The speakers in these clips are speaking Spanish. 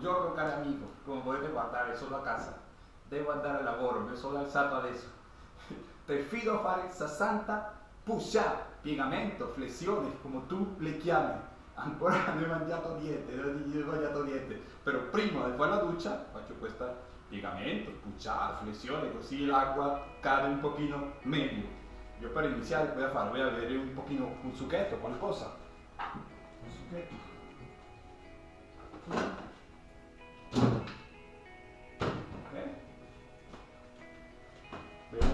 Buongiorno cari amico, come potete guardare sono a casa, devo andare al lavoro, mi sono alzato adesso. Te fido a fare 60 push-up, piegamento, flessioni, come tu le chiami. Ancora non ho mangiato niente, non ho mangiato niente, però prima di fare la doccia faccio questo piegamento, push-up, flessione, così l'acqua cade un pochino meglio. Io per iniziare voy a fare, voy a vedere un pochino un succhetto, qualcosa. Un succhetto.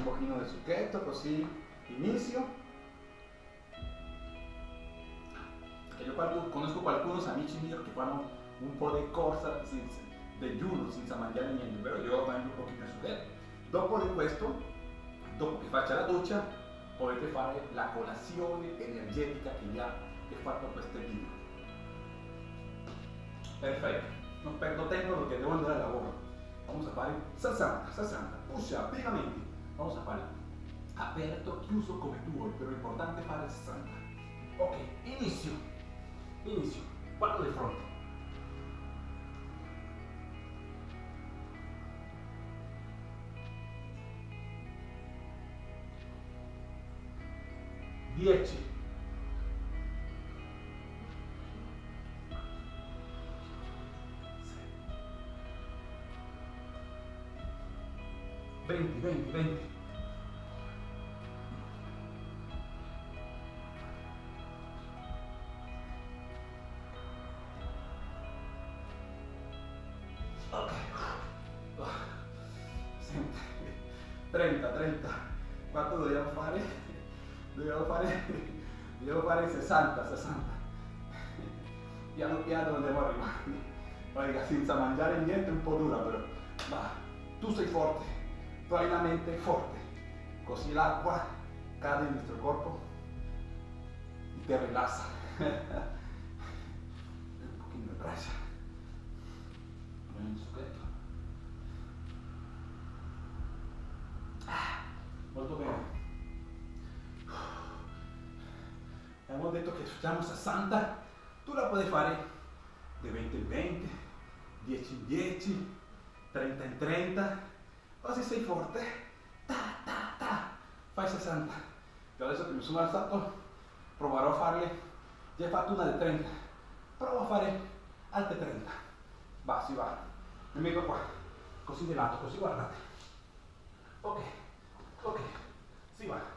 Un pochino di succhetto così inizio. Che io qualcuno, conosco qualcuno amici miei che fanno un po' di corsa senza, digiuno senza mangiare niente, però io mangio un pochino di succhetto. Dopo di questo, dopo che faccia la doccia, potete fare la colazione energetica che vi ha fatto questo video. Perfetto, non perdo tempo perché devo andare al lavoro. Vamos a fare 60, 60, push up, piegamenti. Vamos a fare aperto, chiuso come tu vuoi, però è importante fare 60. Ok, inizio. Inizio. Guardo di fronte. Dieci. Venti, venti, venti. Ok. Senti. 30, 30. Quanto dobbiamo fare? Dobbiamo fare, dobbiamo fare 60, 60. Piano piano andiamo arrivando. Raga, senza mangiare niente un po' dura però. Ma tu sei forte, tu hai la mente forte. Così l'acqua cade nel nostro corpo e ti rilassa. un pochino di braccia. Un. Ah, molto bene. Abbiamo detto che facciamo 60, tu la puoi fare di 20 in 20, 10 in 10, 30 in 30, così sei forte, ta ta ta, fai 60. Io adesso che mi sono alzato proverò a farle, già fatto una di 30, provo a fare altre 30. Va, si va, mi metto qua, così di lato, così guardate. Ok, ok, si va.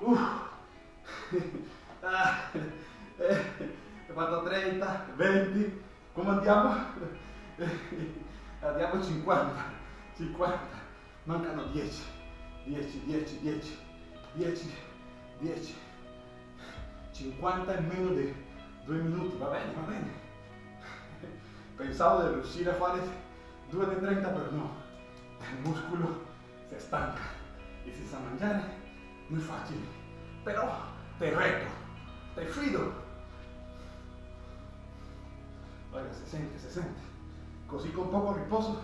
Uff. Ah, eh, ho fatto 30, 20, come andiamo? Andiamo 50, 50, mancano 10, 10, 10, 10, 10, 10, 50 in meno di 2 minuti, va bene, va bene. Pensavo di riuscire a fare 2 di 30, però no, il muscolo si stanca e senza mangiare non è facile, però te retto, te si sente, si sente. Così con poco riposo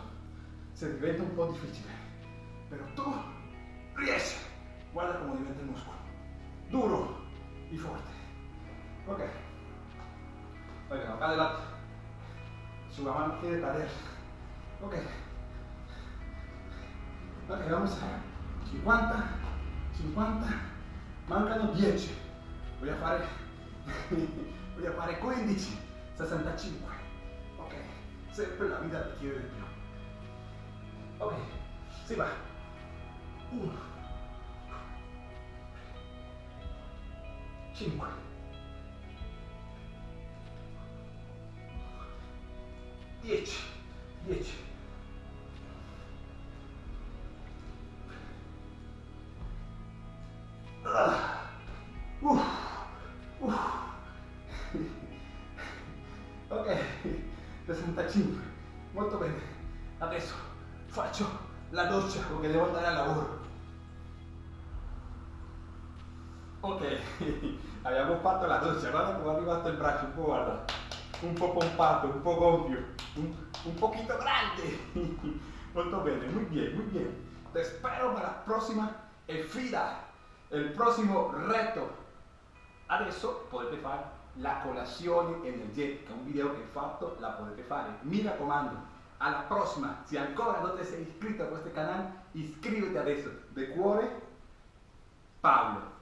si diventa un po' difficile. Però tu riesci. Guarda come diventa il muscolo. Duro e forte. Ok. Oigan, acá adelante. Su mano quiere caer. Ok. Ok, vamos a 50, 50, mancano 10. Voy a fare, a fare 15, 65. Ok, sempre la vita ti chiede di più. Ok, si va. 1, 5, 10, 10. 65, molto bene. Adesso doccia perché devo andare al lavoro. Ok, abbiamo fatto la doccia, guarda come è arrivato il braccio, un po' guarda, un po' pompato, un po' gonfio, un, un grande. Molto bene, muy bien, muy bien. Te espero para la prossima sfida, il prossimo reto. Adesso potete fare la colazione energetica, un video che ho fatto, la potete fare. Mi raccomando, alla prossima, se ancora non ti sei iscritto a questo canale, iscriviti adesso. De cuore, Paolo.